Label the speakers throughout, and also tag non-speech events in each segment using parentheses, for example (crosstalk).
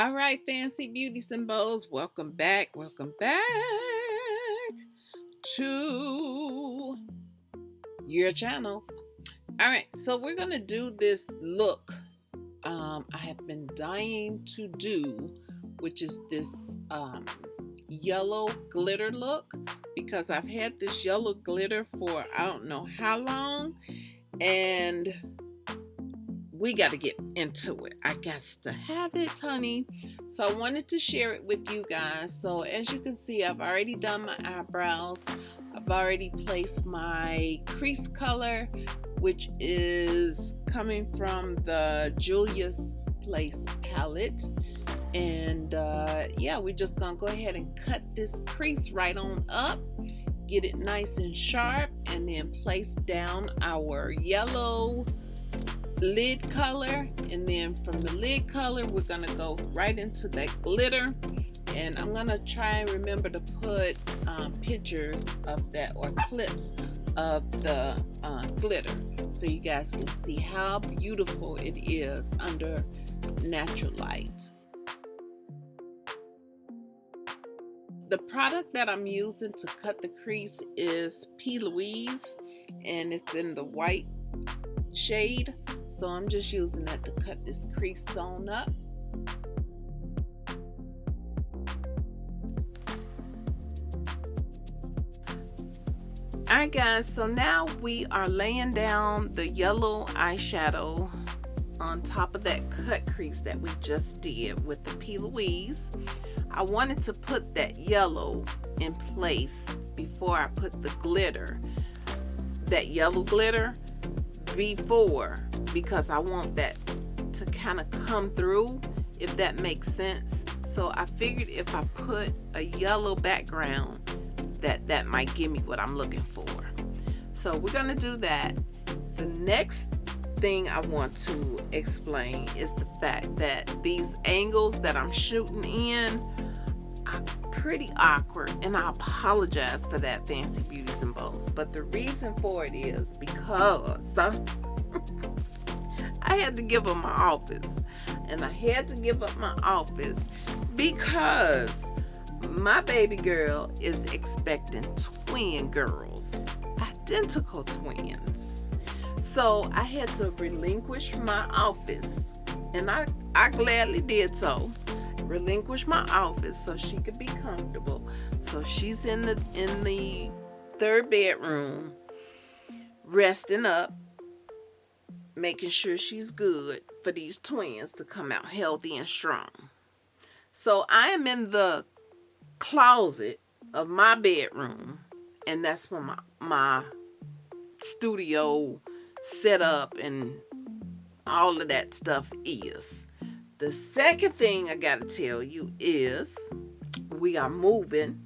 Speaker 1: All right, fancy beauty symbols, welcome back. Welcome back to your channel. All right, so we're to do this look um, I have been dying to do, which is this um, yellow glitter look because I've had this yellow glitter for I don't know how long and we got to get into it. I got to have it, honey. So I wanted to share it with you guys. So as you can see, I've already done my eyebrows. I've already placed my crease color, which is coming from the Juvia's Place palette. And uh, yeah, we're just gonna go ahead and cut this crease right on up get it nice and sharp and then place down our yellow lid color and then from the lid color we're gonna go right into that glitter and I'm gonna try and remember to put um, pictures of that or clips of the uh, glitter so you guys can see how beautiful it is under natural light. The product that I'm using to cut the crease is P. Louise and it's in the white shade so I'm just using that to cut this crease on up. Alright guys, so now we are laying down the yellow eyeshadow on top of that cut crease that we just did with the P. Louise. I wanted to put that yellow in place before I put the glitter, that yellow glitter, before because I want that to kind of come through if that makes sense. So I figured if I put a yellow background that that might give me what I'm looking for. So we're gonna do that. The next thing I want to explain is the fact that these angles that I'm shooting in pretty awkward and I apologize for that fancy beauties and bows but the reason for it is because (laughs) I had to give up my office. And I had to give up my office because my baby girl is expecting twin girls, identical twins. So I had to relinquish my office. And I, I gladly did so. Relinquish my office so she could be comfortable. So she's in the in the third bedroom resting up making sure she's good for these twins to come out healthy and strong. So I am in the closet of my bedroom and that's where my, my studio setup and all of that stuff is. The second thing I gotta tell you is we are moving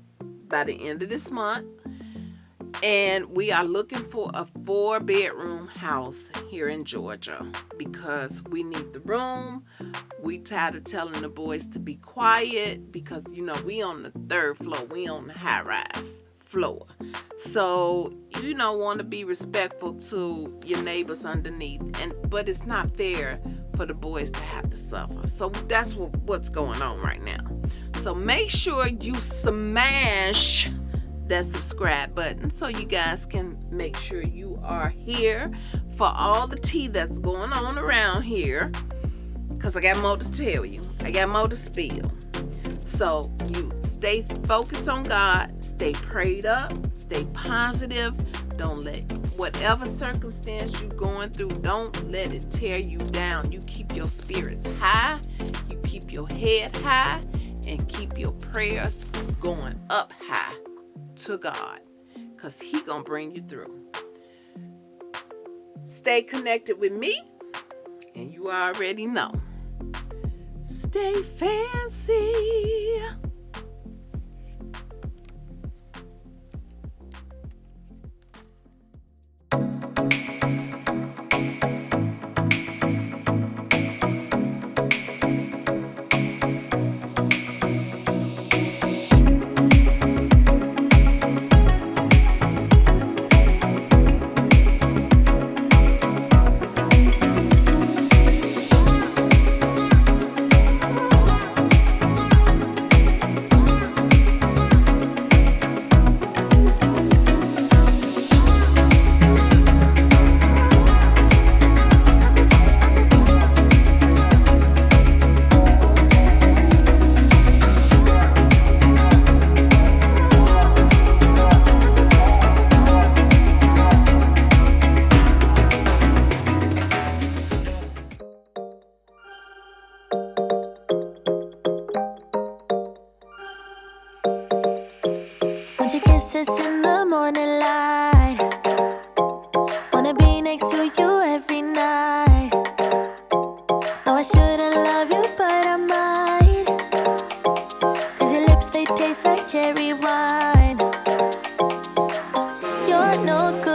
Speaker 1: by the end of this month and we are looking for a four bedroom house here in Georgia because we need the room. We tired of telling the boys to be quiet because you know we on the third floor, we on the high rise floor. So you know want to be respectful to your neighbors underneath and but it's not fair for the boys to have to suffer. So that's what, what's going on right now. So make sure you smash that subscribe button so you guys can make sure you are here for all the tea that's going on around here because I got more to tell you. I got more to spill. So you stay focused on God, stay prayed up, stay positive. Don't let whatever circumstance you're going through, don't let it tear you down. You keep your spirits high, you keep your head high, and keep your prayers going up high to God because he gonna bring you through. Stay connected with me and you already know. Stay fancy.
Speaker 2: Your kisses in the morning light. Wanna be next to you every night. No, I shouldn't love you, but I might. Cause your lips, they taste like cherry wine. You're no good